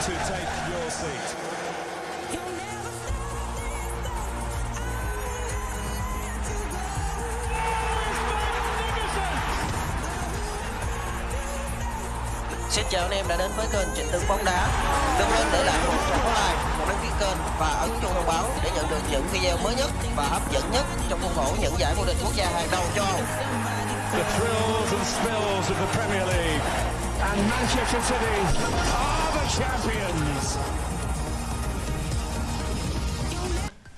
to take your seat. Xin chào anh em đã đến với kênh Trịnh Tướng bóng đá. Đừng quên để lại một subscribe, một đăng ký kênh và ấn chuông thông báo để nhận được những video mới nhất và hấp dẫn nhất trong khuôn khổ những giải vô địch quốc gia hàng đầu châu Âu. The thrills and spills of the Premier League. And Manchester City are the champions.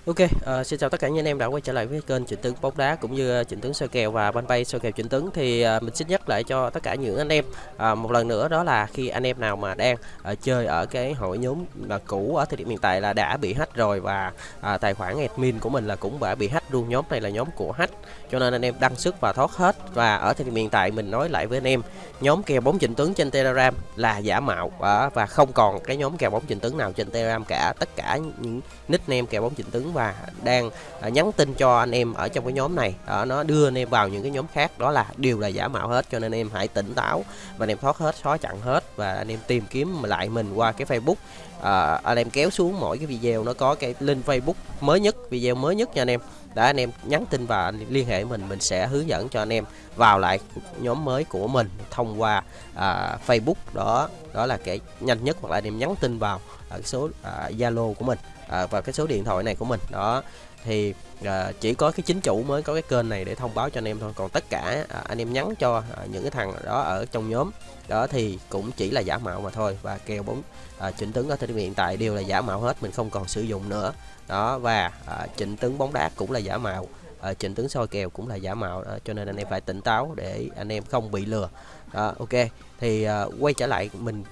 Ok, uh, xin chào tất cả những anh em đã quay trở lại với kênh Trịnh Tướng bóng đá cũng như ờ, Trịnh Tướng soi kèo và ban bay soi kèo Trịnh Tướng. Thì uh, mình xin nhắc lại cho tất cả những anh em uh, một lần nữa đó là khi anh em nào mà đang uh, chơi ở cái hội nhóm mà cũ ở thời điểm hiện tại là đã bị hack rồi và uh, tài khoản admin của mình là cũng đã bị hack luôn. Nhóm này là nhóm của hack cho nên anh em đăng sức và thoát hết. Và ở thời điểm hiện tại mình nói lại với anh em nhóm kèo bóng Trịnh Tướng trên Telegram là giả mạo uh, và không còn cái nhóm kèo bóng Trịnh Tướng nào trên Telegram cả. Tất cả những nickname kèo bóng Trịnh Tướng và đang à, nhắn tin cho anh em ở trong cái nhóm này. Đó, nó đưa anh em vào những cái nhóm khác. Đó là đều là giả mạo hết cho nên anh em hãy tỉnh táo và anh em thoát hết xóa chặn hết và anh em tìm kiếm lại mình qua cái Facebook. À, anh em kéo xuống mỗi cái video nó có cái link Facebook mới nhất video mới nhất nha anh em. Đã anh em nhắn tin và anh liên hệ mình mình sẽ hướng dẫn cho anh em vào lại nhóm mới của mình thông qua à, Facebook. Đó đó là cái nhanh nhất hoặc là anh em nhắn tin vào à, ở số số à, Zalo của mình à, và cái số điện thoại này của mình. Đó thì à, chỉ có cái chính chủ mới có cái kênh này để thông báo cho anh em thôi. Còn tất cả à, anh em nhắn cho à, những cái thằng đó ở trong nhóm đó thì cũng chỉ là giả mạo mà thôi và kèo bóng à, chỉnh tướng ở thời điểm hiện tại đều là giả mạo hết mình không còn sử dụng nữa. Đó và à, chỉnh tướng bóng đá cũng là giả mạo à, chỉnh tướng soi kèo cũng là giả mạo đó, cho nên anh em phải tỉnh táo để anh em không bị lừa. Đó, ok thì à, quay trở lại mình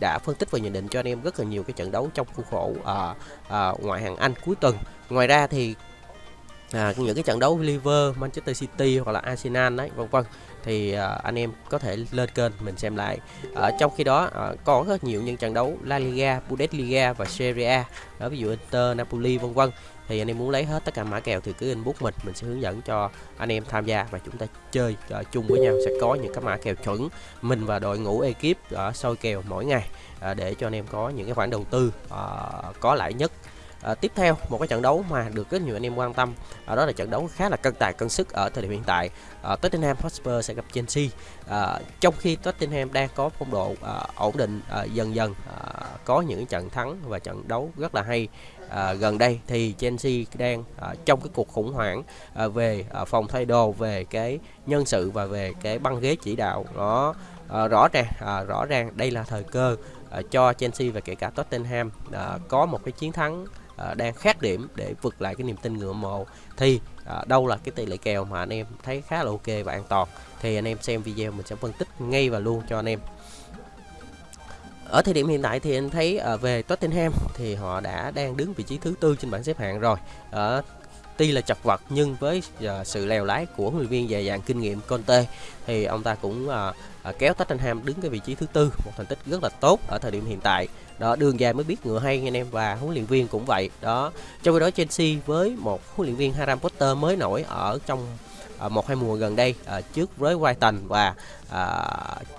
đã phân tích và nhận định cho anh em rất là nhiều cái trận đấu trong khuôn khổ à, à, ngoại hạng Anh cuối tuần. Ngoài ra thì à, những cái trận đấu Liverpool, Manchester City hoặc là Arsenal đấy, vân vân thì à, anh em có thể lên kênh mình xem lại. À, trong khi đó à, có rất nhiều những trận đấu La Liga, Bundesliga và Serie A, đó, ví dụ Inter, Napoli vân vân thì anh em muốn lấy hết tất cả mã kèo thì cứ inbox mình mình sẽ hướng dẫn cho anh em tham gia và chúng ta chơi uh, chung với nhau. Sẽ có những cái mã kèo chuẩn mình và đội ngũ ekip ở uh, soi kèo mỗi ngày uh, để cho anh em có những cái khoản đầu tư uh, có lãi nhất. À, tiếp theo một cái trận đấu mà được rất nhiều anh em quan tâm à, đó là trận đấu khá là cân tài cân sức ở thời điểm hiện tại. À, Tottenham Hotspur sẽ gặp Chelsea. À, trong khi Tottenham đang có phong độ à, ổn định à, dần dần à, có những trận thắng và trận đấu rất là hay. À, gần đây thì Chelsea đang à, trong cái cuộc khủng hoảng à, về à, phòng thay đồ về cái nhân sự và về cái băng ghế chỉ đạo. Đó à, rõ ràng à, rõ ràng đây là thời cơ à, cho Chelsea và kể cả Tottenham à, có một cái chiến thắng à, đang khác điểm để vượt lại cái niềm tin ngựa mộ. Thì à, đâu là cái tỷ lệ kèo mà anh em thấy khá là ok và an toàn. Thì anh em xem video mình sẽ phân tích ngay và luôn cho anh em. Ở thời điểm hiện tại thì anh thấy à, về Tottenham thì họ đã đang đứng vị trí thứ tư trên bảng xếp hạng rồi. Ở tuy là chật vật nhưng với uh, sự lèo lái của huấn luyện viên dày dạn kinh nghiệm Conte thì ông ta cũng uh, uh, kéo Tottenham đứng cái vị trí thứ tư. Một thành tích rất là tốt ở thời điểm hiện tại đó đường dài mới biết ngựa hay anh em và huấn luyện viên cũng vậy. Đó trong khi đó Chelsea với một huấn luyện viên Harry Potter mới nổi ở trong à, một hai mùa gần đây à, trước với Brighton và à,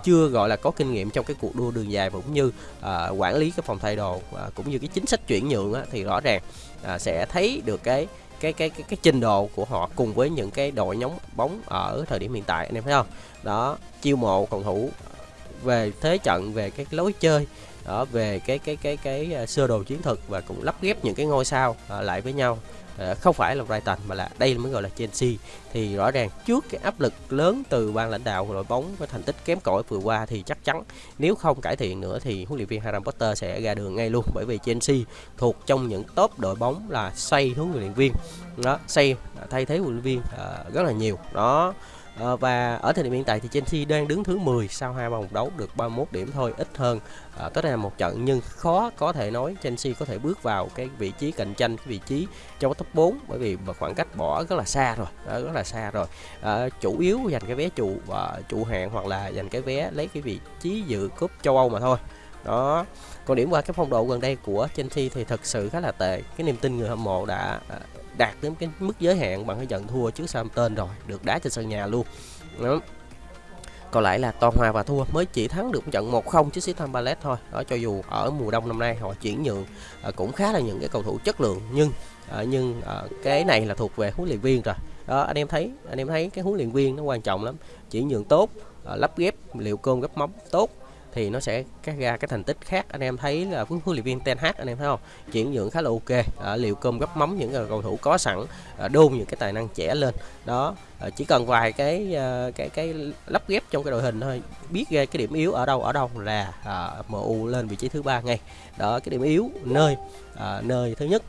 chưa gọi là có kinh nghiệm trong cái cuộc đua đường dài cũng như à, quản lý cái phòng thay đồ à, cũng như cái chính sách chuyển nhượng á, thì rõ ràng à, sẽ thấy được cái cái cái cái cái trình độ của họ cùng với những cái đội nhóm bóng ở thời điểm hiện tại anh em thấy không? Đó chiêu mộ cầu thủ về thế trận về cái lối chơi đó về cái cái cái cái, cái sơ đồ chiến thuật và cũng lắp ghép những cái ngôi sao uh, lại với nhau. Uh, không phải là Brighton mà là đây mới gọi là Chelsea. Thì rõ ràng trước cái áp lực lớn từ ban lãnh đạo của đội bóng với thành tích kém cỏi vừa qua thì chắc chắn nếu không cải thiện nữa thì huấn luyện viên Harry Potter sẽ ra đường ngay luôn. Bởi vì Chelsea thuộc trong những top đội bóng là xây huấn luyện viên. Đó xây thay thế huấn luyện viên uh, rất là nhiều. Đó. À, và ở thời điểm hiện tại thì Chelsea đang đứng thứ 10 sau hai vòng đấu được 31 điểm thôi, ít hơn ờ, à, tất là một trận nhưng khó có thể nói Chelsea có thể bước vào cái vị trí cạnh tranh cái vị trí trong top 4 bởi vì khoảng cách bỏ rất là xa rồi, rất là xa rồi. À, chủ yếu giành cái vé trụ và trụ hạng hoặc là giành cái vé lấy cái vị trí dự cúp châu Âu mà thôi. Đó. Còn điểm qua cái phong độ gần đây của Chelsea thì thật sự khá là tệ. Cái niềm tin người hâm mộ đã à, đạt đến cái mức giới hạn bằng cái trận thua trước Southampton rồi được đá trên sân nhà luôn đó. còn lại là toàn hòa và thua mới chỉ thắng được trận 1-0 trước Crystal Palace thôi đó cho dù ở mùa đông năm nay họ chuyển nhượng à, cũng khá là những cái cầu thủ chất lượng nhưng à, nhưng à, cái này là thuộc về huấn luyện viên rồi đó anh em thấy anh em thấy cái huấn luyện viên nó quan trọng lắm chuyển nhượng tốt à, lắp ghép liệu cơm gấp móng tốt thì nó sẽ các ra cái thành tích khác. Anh em thấy là huấn luyện viên Ten Hag anh em thấy không? Chuyển nhượng khá là ok. À, liệu cơm gấp mắm những cầu thủ có sẵn à, đôn những cái tài năng trẻ lên. Đó à, chỉ cần vài cái à, cái cái lắp ghép trong cái đội hình thôi biết ra cái điểm yếu ở đâu ở đâu là ờ, à, MU lên vị trí thứ ba ngay. Đó cái điểm yếu nơi à, nơi thứ nhất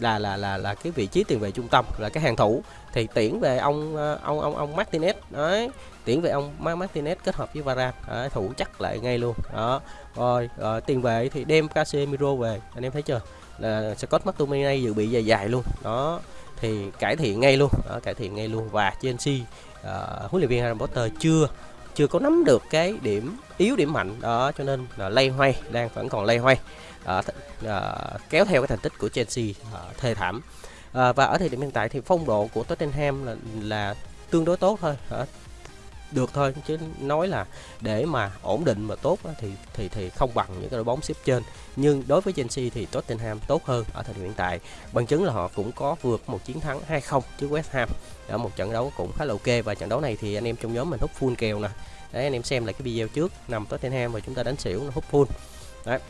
là là là là cái vị trí tiền vệ trung tâm là cái hàng thủ. Thì tuyển về ông ờ, ông ông ông Martinez đấy tuyển về ông Martinez kết hợp với Varane đấy, thủ chắc lại ngay luôn đó. Rồi rồi tiền vệ thì đem Casemiro về anh em thấy chưa? Là Scott McTominay dự bị dài dài luôn đó. Thì cải thiện ngay luôn đó, cải thiện ngay luôn. Và Chelsea uh, huấn luyện viên Harry Potter chưa chưa có nắm được cái điểm yếu điểm mạnh đó cho nên là lay hoay đang vẫn còn lay hoay uh, uh, kéo theo cái thành tích của Chelsea uh, thê thảm. Uh, và ở thời điểm hiện tại thì phong độ của Tottenham là, là tương đối tốt thôi uh, được thôi chứ nói là để mà ổn định mà tốt thì thì thì không bằng những cái đội bóng xếp trên. Nhưng đối với Chelsea thì Tottenham tốt hơn ở thời điểm hiện tại. Bằng chứng là họ cũng có vượt một chiến thắng 2-0 trước West Ham. Ở một trận đấu cũng khá là ok. Và trận đấu này thì anh em trong nhóm mình hút full kèo nè. Đấy anh em xem lại cái video trước nằm Tottenham và chúng ta đánh xỉu nó hút full. Đấy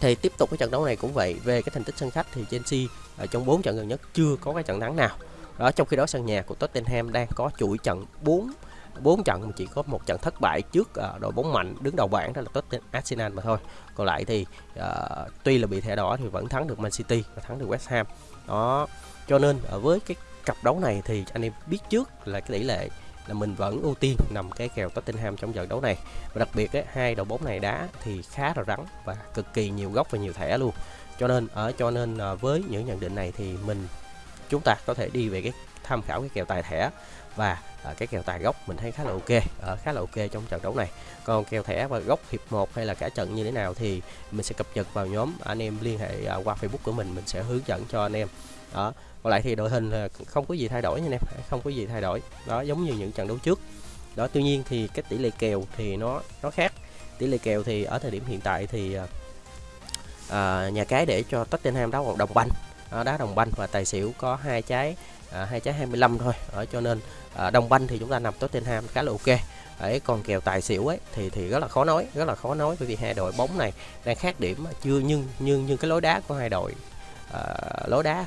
thì tiếp tục cái trận đấu này cũng vậy. Về cái thành tích sân khách thì Chelsea ở trong 4 trận gần nhất chưa có cái trận thắng nào. Đó trong khi đó sân nhà của Tottenham đang có chuỗi trận 4 bốn trận mà chỉ có một trận thất bại trước uh, đội bóng mạnh đứng đầu bảng đó là Tottenham Arsenal mà thôi. Còn lại thì uh, tuy là bị thẻ đỏ thì vẫn thắng được Man City và thắng được West Ham. Đó cho nên ở với cái cặp đấu này thì anh em biết trước là cái tỷ lệ là mình vẫn ưu tiên nằm cái kèo Tottenham trong trận đấu này. Và đặc biệt ấy, hai đội bóng này đá thì khá là rắn và cực kỳ nhiều góc và nhiều thẻ luôn. Cho nên ở cho nên ờ, với những nhận định này thì mình chúng ta có thể đi về cái tham khảo cái kèo tài thẻ và à, cái kèo tài gốc mình thấy khá là ok à, khá là ok trong trận đấu này. Còn kèo thẻ và gốc hiệp 1 hay là cả trận như thế nào thì mình sẽ cập nhật vào nhóm anh em liên hệ à, qua facebook của mình mình sẽ hướng dẫn cho anh em. Đó còn lại thì đội hình là không có gì thay đổi nha anh em không có gì thay đổi. Đó giống như những trận đấu trước. Đó tuy nhiên thì cái tỷ lệ kèo thì nó nó khác. Tỷ lệ kèo thì ở thời điểm hiện tại thì à, à nhà cái để cho Tottenham đá một đồng banh. Đá đồng banh và tài xỉu có hai trái à, hai trái 25 thôi. Ở cho nên à, đồng banh thì chúng ta nằm Tottenham khá là ok. Ấy còn kèo tài xỉu ấy thì thì rất là khó nói rất là khó nói bởi vì hai đội bóng này đang khác điểm chưa nhưng nhưng nhưng cái lối đá của hai đội à, lối đá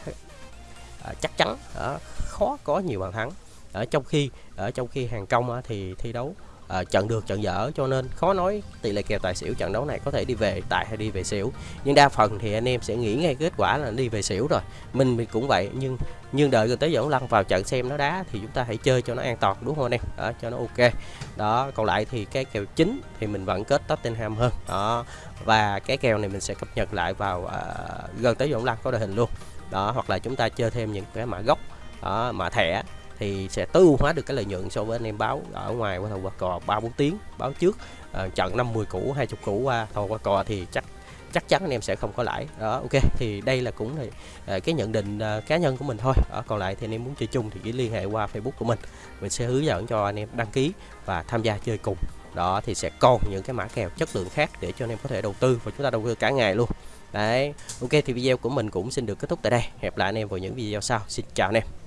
Ờ, chắc chắn ờ, khó có nhiều bàn thắng. Ở trong khi ở trong khi hàng công thì thi đấu Ờ, à, trận được trận dở cho nên khó nói tỷ lệ kèo tài xỉu trận đấu này có thể đi về tài hay đi về xỉu. Nhưng đa phần thì anh em sẽ nghĩ ngay kết quả là đi về xỉu rồi. Mình cũng vậy nhưng nhưng đợi gần tới dẫn lăn vào trận xem nó đá thì chúng ta hãy chơi cho nó an toàn đúng không anh em? Đó, cho nó ok. Đó còn lại thì cái kèo chính thì mình vẫn kết Tottenham hơn. Đó và cái kèo này mình sẽ cập nhật lại vào uh, gần tới dẫn lăn có đội hình luôn. Đó hoặc là chúng ta chơi thêm những cái mã gốc đó, mã thẻ thì sẽ tối ưu hóa được cái lợi nhuận so với anh em báo ở ngoài qua thầu qua cò ba bốn tiếng báo trước uh, trận 50 củ 20 củ qua thầu qua cò thì chắc chắc chắn anh em sẽ không có lãi. Đó ok thì đây là cũng là ờ, cái nhận định ờ, cá nhân của mình thôi. Ở còn lại thì anh em muốn chơi chung thì chỉ liên hệ qua facebook của mình. Mình sẽ hướng dẫn cho anh em đăng ký và tham gia chơi cùng. Đó thì sẽ còn những cái mã kèo chất lượng khác để cho anh em có thể đầu tư và chúng ta đầu tư cả ngày luôn. Đấy ok thì video của mình cũng xin được kết thúc tại đây. Hẹn lại anh em vào những video sau. Xin chào anh em.